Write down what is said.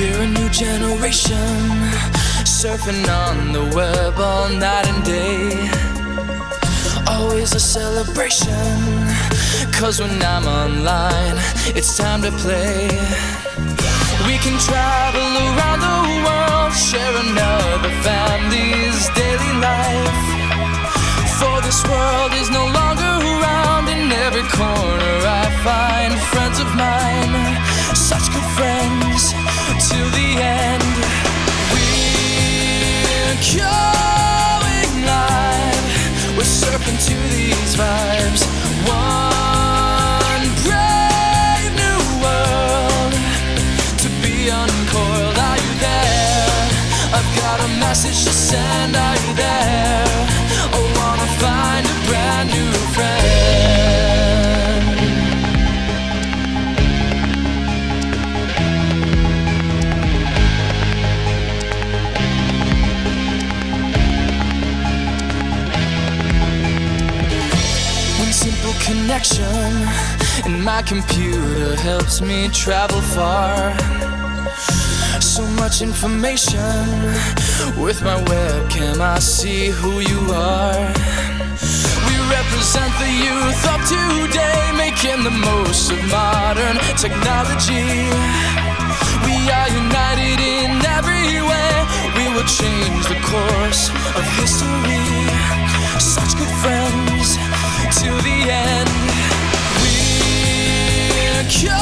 We're a new generation, surfing on the web all night and day. Always a celebration, cause when I'm online, it's time to play. We can travel around the world, share another family's daily life. For this world is no going live, we're surfing to these vibes. One brave new world to be uncoiled. Are you there? I've got a message to send. Are you there? Connection And my computer helps me travel far. So much information with my webcam, I see who you are. We represent the youth of today, making the most of modern technology. Cure